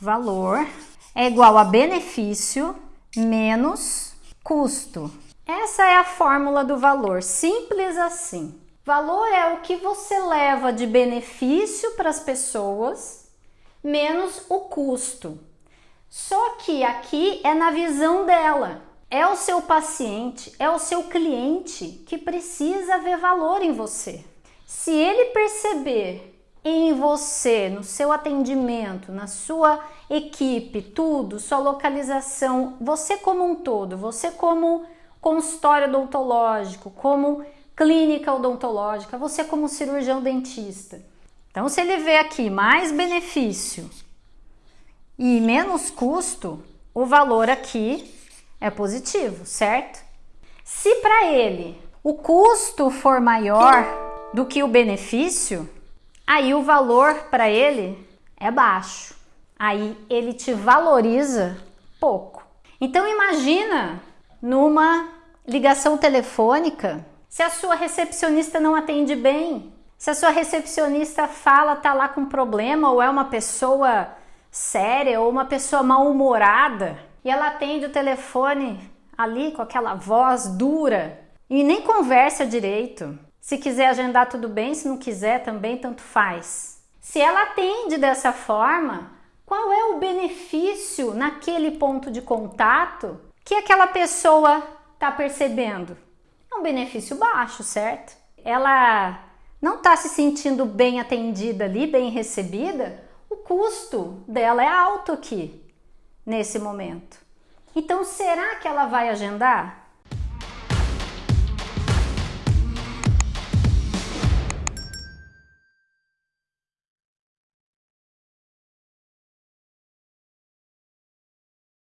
valor é igual a benefício menos custo. Essa é a fórmula do valor, simples assim. Valor é o que você leva de benefício para as pessoas menos o custo. Só que aqui é na visão dela. É o seu paciente, é o seu cliente que precisa ver valor em você. Se ele perceber em você, no seu atendimento, na sua equipe, tudo, sua localização, você como um todo, você como consultório odontológico, como clínica odontológica, você como cirurgião dentista. Então, se ele vê aqui mais benefício e menos custo, o valor aqui é positivo, certo? Se para ele o custo for maior do que o benefício, aí o valor para ele é baixo. Aí ele te valoriza pouco. Então imagina numa ligação telefônica, se a sua recepcionista não atende bem, se a sua recepcionista fala tá lá com problema ou é uma pessoa séria ou uma pessoa mal-humorada e ela atende o telefone ali com aquela voz dura e nem conversa direito. Se quiser agendar, tudo bem, se não quiser, também tanto faz. Se ela atende dessa forma, qual é o benefício naquele ponto de contato que aquela pessoa está percebendo? É um benefício baixo, certo? Ela não está se sentindo bem atendida ali, bem recebida, o custo dela é alto aqui, nesse momento. Então, será que ela vai agendar?